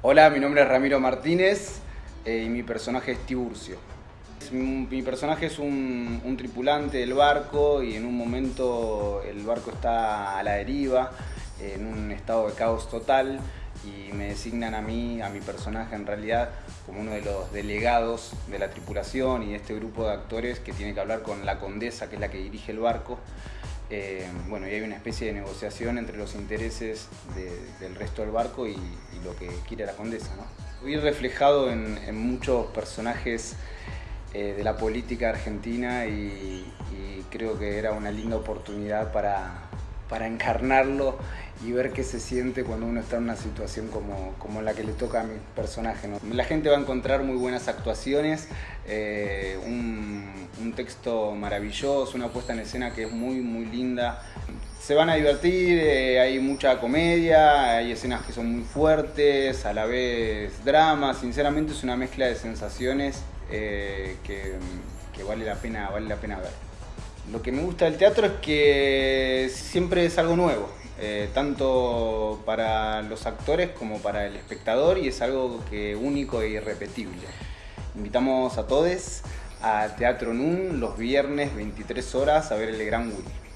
Hola, mi nombre es Ramiro Martínez eh, y mi personaje es Tiburcio. Mi personaje es un, un, tripulante del barco y en un momento el barco está a la deriva, en un estado de caos total y me designan a mí, a mi personaje en realidad, como uno de los delegados de la tripulación y de este grupo de actores que tiene que hablar con la condesa, que es la que dirige el barco. Eh, bueno, y hay una especie de negociación entre los intereses del resto del barco y, lo que quiere la condesa. ¿no? Vi reflejado en, muchos personajes eh, de la política argentina y, creo que era una linda oportunidad para, para encarnarlo y ver qué se siente cuando uno está en una situación como, como la que le toca a mi personaje. ¿no? La gente va a encontrar muy buenas actuaciones, eh, un, texto maravilloso, una puesta en escena que es muy, muy linda. Se van a divertir, eh, hay mucha comedia, hay escenas que son muy fuertes, a la vez drama, sinceramente es una mezcla de sensaciones eh, que, que vale, la pena, vale la pena ver. Lo que me gusta del teatro es que siempre es algo nuevo, eh, tanto para los actores como para el espectador y es algo que único e irrepetible. Invitamos a todos a Teatro NUN los viernes 23 horas a ver el Gran Willy.